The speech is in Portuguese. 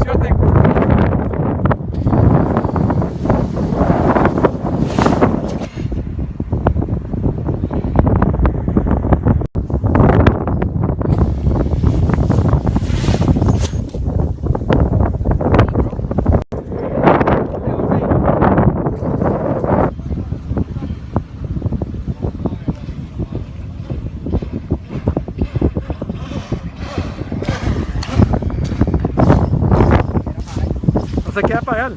sección de Você quer é aparelho.